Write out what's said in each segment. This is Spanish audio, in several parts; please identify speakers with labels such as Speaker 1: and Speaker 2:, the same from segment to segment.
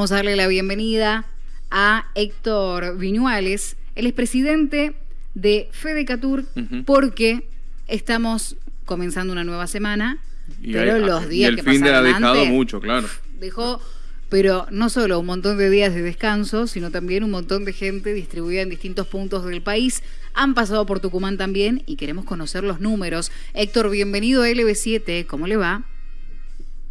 Speaker 1: Vamos a darle la bienvenida a Héctor Viñuales. Él es presidente de Fedecatur porque estamos comenzando una nueva semana, pero los días
Speaker 2: y el
Speaker 1: que
Speaker 2: fin de ha dejado
Speaker 1: antes,
Speaker 2: mucho, claro.
Speaker 1: Dejó, pero no solo un montón de días de descanso, sino también un montón de gente distribuida en distintos puntos del país. Han pasado por Tucumán también y queremos conocer los números. Héctor, bienvenido a LB7, ¿cómo le va?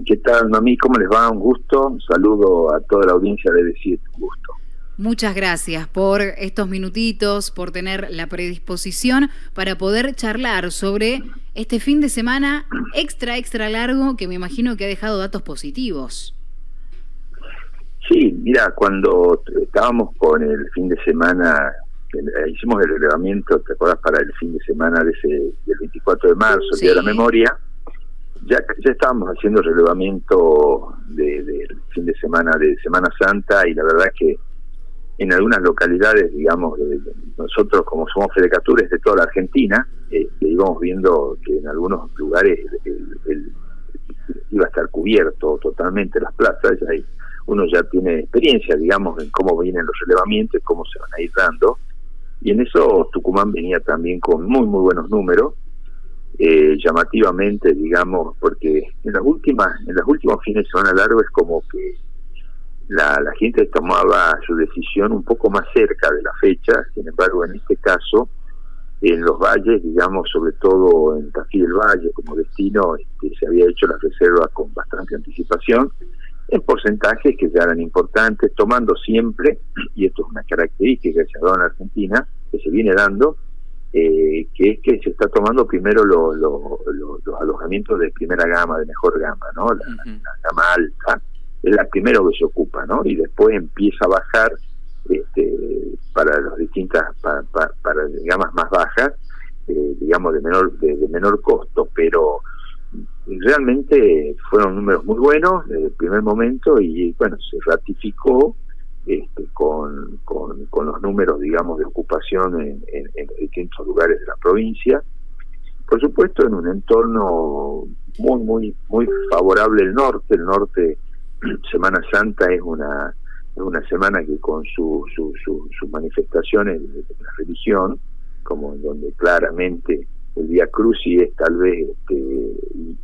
Speaker 3: ¿Qué tal, mami? ¿Cómo les va? Un gusto. Un saludo a toda la audiencia de LB7, un gusto.
Speaker 1: Muchas gracias por estos minutitos, por tener la predisposición para poder charlar sobre este fin de semana extra, extra largo que me imagino que ha dejado datos positivos.
Speaker 3: Sí, mira, cuando estábamos con el fin de semana, eh, hicimos el relevamiento, ¿te acuerdas? Para el fin de semana de ese, del 24 de marzo, el
Speaker 1: Sí.
Speaker 3: Día de la Memoria, ya, ya estábamos haciendo relevamiento del de, fin de semana de Semana Santa y la verdad que en algunas localidades, digamos, nosotros como somos fedecatures de toda la Argentina, eh, íbamos viendo que en algunos lugares el- iba a estar cubierto totalmente las plazas, y uno ya tiene experiencia, digamos, en cómo vienen los relevamientos, cómo se van a ir dando, y en eso Tucumán venía también con muy, muy buenos números, eh, llamativamente, digamos, porque en las últimas, en los últimos fines de semana largo es como que la, la gente tomaba su decisión un poco más cerca de la fecha, sin embargo, en este caso, en los valles, digamos, sobre todo en Tafí del Valle como destino, este, se había hecho las reservas con bastante anticipación, en porcentajes que ya eran importantes, tomando siempre, y esto es una característica que se ha dado en Argentina, que se viene dando, eh, que es que se está tomando primero lo- lo- lo- los alojamientos de primera gama, de mejor gama, ¿no? La, gama alta, es la primero que se ocupa, ¿no? Y después empieza a bajar este, para las distintas, para, para, para gamas más bajas, eh, digamos de menor de, de menor costo, pero realmente fueron números muy buenos desde el primer momento y bueno se ratificó este, con, los números digamos de ocupación en, distintos lugares de la provincia. Por supuesto en un entorno muy muy muy favorable el norte. El norte Semana Santa es una es una semana que con su, su, su- sus manifestaciones de la religión como en donde claramente el Via Crucis es tal vez este, y,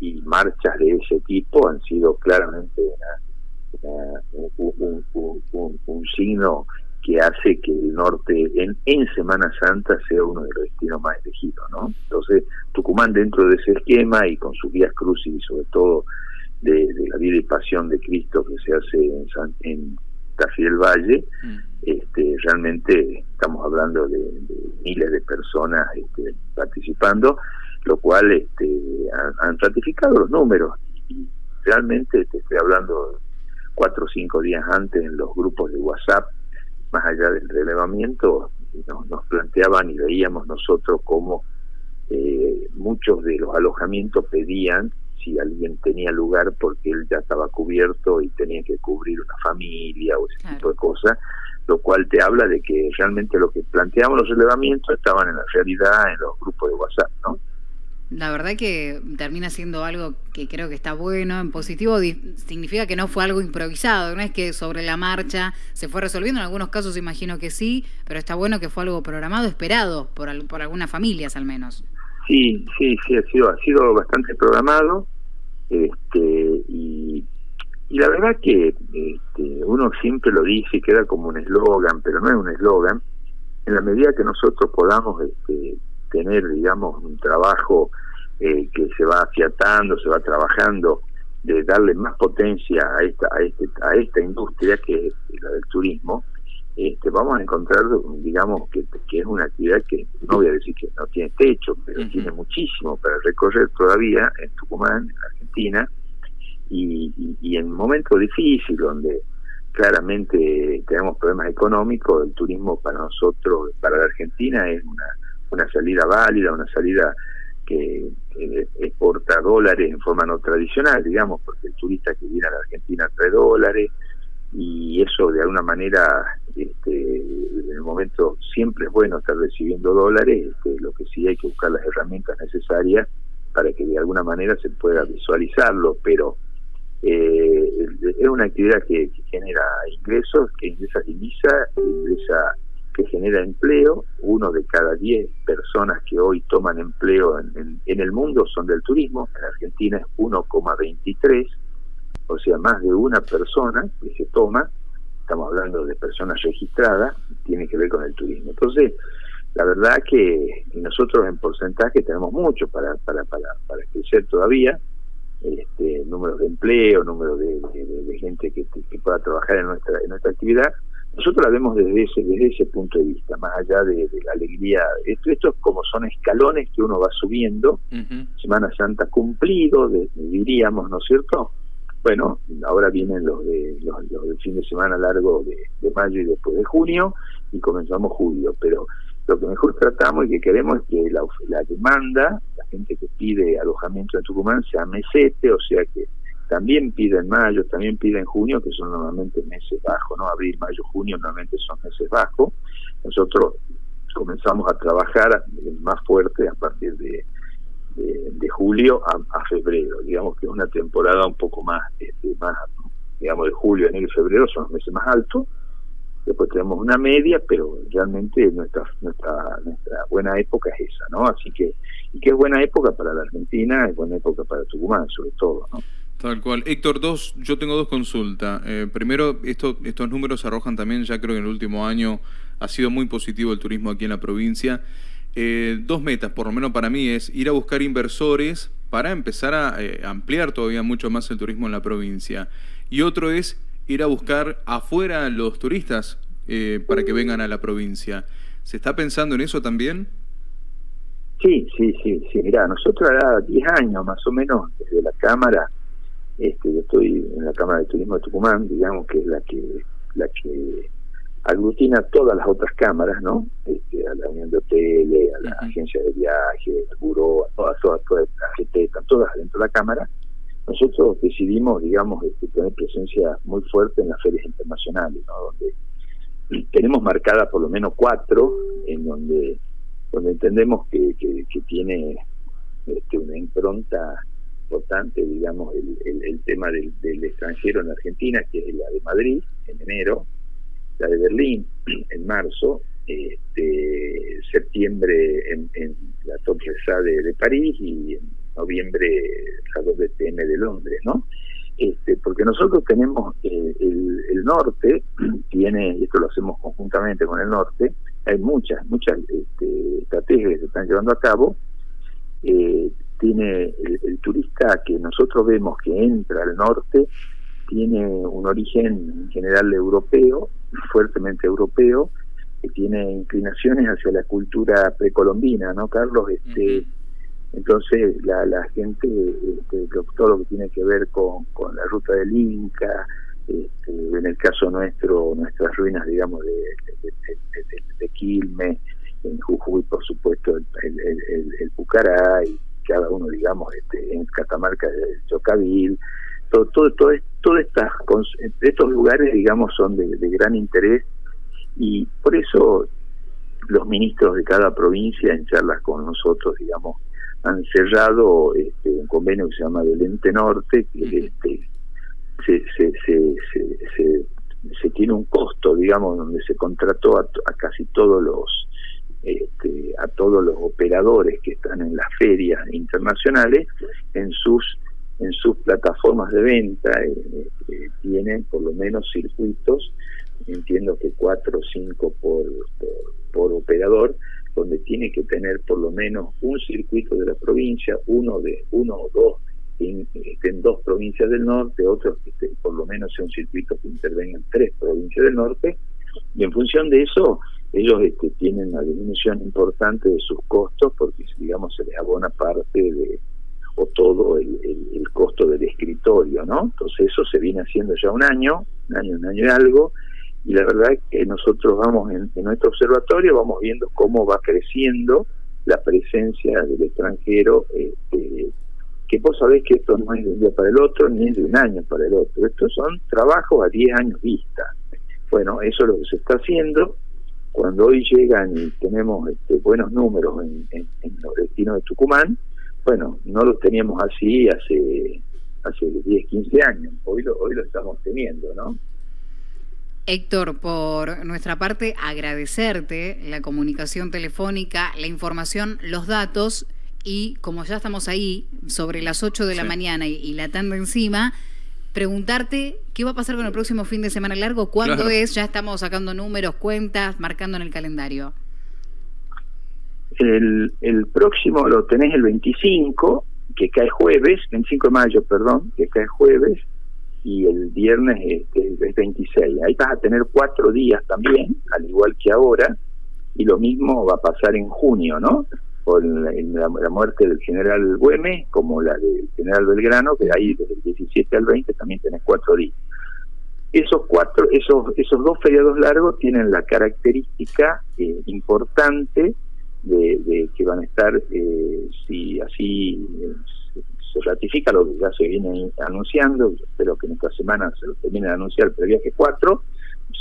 Speaker 3: y marchas de ese tipo han sido claramente una- un, un- un- un- un signo que hace que el norte en, en Semana Santa sea uno de los destinos más elegidos, ¿no? Entonces, Tucumán dentro de ese esquema y con sus vías crucis y sobre todo de, de la vida y pasión de Cristo que se hace en, San, en Tafí del Valle,
Speaker 2: Mm.
Speaker 3: este, realmente estamos hablando de, de miles de personas este, participando, lo cual este, han, han ratificado los números y realmente te estoy hablando cuatro o cinco días antes en los grupos de WhatsApp, más allá del relevamiento, nos, nos planteaban y veíamos nosotros cómo eh, muchos de los alojamientos pedían si alguien tenía lugar porque él ya estaba cubierto y tenía que cubrir una familia o ese
Speaker 1: Claro.
Speaker 3: tipo de cosas, lo cual te habla de que realmente lo que planteamos los relevamientos estaban en la realidad en los grupos de WhatsApp, ¿no?
Speaker 1: La verdad que termina siendo algo que creo que está bueno, en positivo significa que no fue algo improvisado, no es que sobre la marcha se fue resolviendo, en algunos casos imagino que sí, pero está bueno que fue algo programado, esperado por, al- por algunas familias al menos.
Speaker 3: Sí, sí, sí, ha sido, ha sido bastante programado, este, y, y la verdad que este, uno siempre lo dice queda como un eslogan, pero no es un eslogan, en la medida que nosotros podamos este, tener, digamos, un trabajo eh, que se va afiatando, se va trabajando, de darle más potencia a esta, a este, a esta industria que es la del turismo, este, vamos a encontrar, digamos, que, que es una actividad que no voy a decir que no tiene techo, pero tiene muchísimo para recorrer todavía en Tucumán, en Argentina, y, y, y en momentos difíciles donde claramente tenemos problemas económicos, el turismo para nosotros, para la Argentina es una, una salida válida, una salida que, exporta dólares en forma no tradicional, digamos, porque el turista que viene a la Argentina trae dólares, y eso de alguna manera este, en el momento siempre es bueno estar recibiendo dólares este, lo que sí hay que buscar las herramientas necesarias para que de alguna manera se pueda visualizarlo pero eh, es una actividad que, genera ingresos, que ingresa divisa, ingresa que genera empleo. Uno de cada diez personas que hoy toman empleo en, el mundo son del turismo. En Argentina es 1,23, o sea, más de una persona que se toma, estamos hablando de personas registradas, tiene que ver con el turismo. Entonces, la verdad que nosotros en porcentaje tenemos mucho para, para, para, crecer todavía, este, números de empleo, número de, gente que, pueda trabajar en nuestra, en nuestra actividad. Nosotros la vemos desde ese, desde ese punto de vista, más allá de, la alegría. Esto, esto como son escalones que uno va subiendo. Semana Santa cumplido, diríamos, ¿no es cierto? Bueno, ahora vienen los, de, los, del fin de semana largo de, de mayo y después de junio y comenzamos julio, pero lo que mejor tratamos y que queremos es que la, la demanda, la gente que pide alojamiento en Tucumán sea mesete, o sea que también pide en mayo, también pide en junio, que son normalmente meses bajos, ¿no? Abril, mayo, junio normalmente son meses bajos. Nosotros comenzamos a trabajar más fuerte a partir de, de, julio a, febrero. Digamos que es una temporada un poco más, este, más, digamos, de julio, enero y febrero son los meses más altos después tenemos una media, pero realmente nuestra, nuestra, nuestra buena época es esa, ¿no? Así que, y que es buena época para la Argentina, es buena época para Tucumán, sobre todo, ¿no?
Speaker 2: Tal cual. Héctor, dos, yo tengo dos consultas. Eh, primero, esto, estos números arrojan también, ya creo que en el último año ha sido muy positivo el turismo aquí en la provincia. Eh, dos metas, por lo menos para mí, es ir a buscar inversores para empezar a eh, ampliar todavía mucho más el turismo en la provincia. Y otro es ir a buscar afuera los turistas para que vengan a la provincia. ¿Se está pensando en eso también?
Speaker 3: Sí, sí, sí, sí. Mira, nosotros hará 10 años más o menos desde la Cámara, este, yo estoy en la Cámara de Turismo de Tucumán, digamos que es la que la que aglutina todas las otras cámaras, ¿no? Este, a la Unión de Hoteles, a la Agencia de Viajes, al Buró, a todas, todas, todas, las todas dentro de la Cámara, nosotros decidimos, digamos, este, tener presencia muy fuerte en las ferias internacionales, ¿no? donde tenemos marcadas por lo menos cuatro, en donde donde entendemos que, que, tiene este, una impronta importante, digamos, el, el, tema del, extranjero en Argentina, que es la de Madrid en enero, la de Berlín en marzo, este, septiembre en, la Top de, de París y en noviembre la WTM de Londres, ¿no? Este, porque nosotros tenemos eh, el, norte, tiene, y esto lo hacemos conjuntamente con el norte, hay muchas, muchas este, estrategias que se están llevando a cabo, eh, tiene el, turista que nosotros vemos que entra al norte, tiene un origen en general europeo, fuertemente europeo, que tiene inclinaciones hacia la cultura precolombina, ¿no, Carlos? Este, entonces la, la gente, este, todo lo que tiene que ver con, con la ruta del Inca, este, en el caso nuestro, nuestras ruinas, digamos, de, de, Quilmes, en Jujuy, por supuesto, el, el, el, Pucará, y cada uno, digamos, este, en Catamarca, el Chocavil, todo, todo, todo, todo estas, estos lugares, digamos, son de, de gran interés y por eso los ministros de cada provincia en charlas con nosotros, digamos, han cerrado este, un convenio que se llama del Ente Norte, que este, se, se, se, se, se, tiene un costo, digamos, donde se contrató a, casi todos los este, a todos los operadores que están en las ferias internacionales en sus en sus plataformas de venta eh, eh, tienen por lo menos circuitos entiendo que cuatro o cinco por, por operador donde tiene que tener por lo menos un circuito de la provincia, uno de uno o dos en, en dos provincias del norte, otros que por lo menos sea un circuito que intervenga en tres provincias del norte, y en función de eso ellos este, tienen una disminución importante de sus costos porque digamos se les abona parte de o todo el, costo del escritorio, ¿no? Entonces eso se viene haciendo ya un año, un año, un año y algo, y la verdad es que nosotros vamos en, nuestro observatorio, vamos viendo cómo va creciendo la presencia del extranjero, este, que vos sabés que esto no es de un día para el otro, ni es de un año para el otro, estos son trabajos a 10 años vista. Bueno, eso es lo que se está haciendo. Cuando hoy llegan y tenemos este, buenos números en, en, los destinos de Tucumán, bueno, no los teníamos así hace hace 10, 15 años. Hoy lo, hoy lo estamos teniendo, ¿no?
Speaker 1: Héctor, por nuestra parte, agradecerte la comunicación telefónica, la información, los datos y como ya estamos ahí, sobre las 8 de la mañana y, la tanda encima, preguntarte qué va a pasar con el próximo fin de semana largo, cuándo es, ya estamos sacando números, cuentas, marcando en el calendario.
Speaker 3: El, el próximo lo tenés el 25, que cae jueves, 25 de mayo, perdón, que cae jueves, y el viernes este, es 26. Ahí vas a tener cuatro días también, al igual que ahora, y lo mismo va a pasar en junio, ¿no? Con la, muerte del general Güemes, como la del general Belgrano, que ahí desde el 17 al 20 también tenés cuatro días. Esos cuatro, esos, esos dos feriados largos tienen la característica eh, importante de, que van a estar, eh, si así eh, se ratifica lo que ya se viene anunciando, espero que en esta semana se lo termine de anunciar el previaje 4,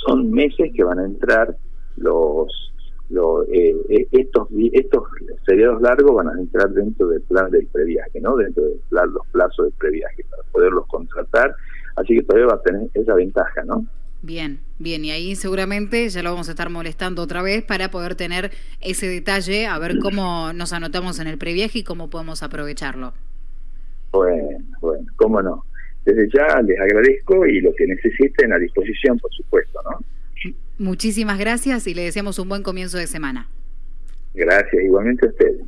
Speaker 3: son meses que van a entrar los, los eh, estos estos feriados largos van a entrar dentro del plan del previaje, ¿no? Dentro de los plazos del previaje para poderlos contratar, así que todavía va a tener esa ventaja, ¿no?
Speaker 1: Bien, bien, y ahí seguramente ya lo vamos a estar molestando otra vez para poder tener ese detalle, a ver cómo nos anotamos en el previaje y cómo podemos aprovecharlo.
Speaker 3: Bueno, bueno, cómo no. Desde ya les agradezco y lo que necesiten a disposición, por supuesto, ¿no?
Speaker 1: Muchísimas gracias y le deseamos un buen comienzo de semana.
Speaker 3: Gracias, igualmente a ustedes.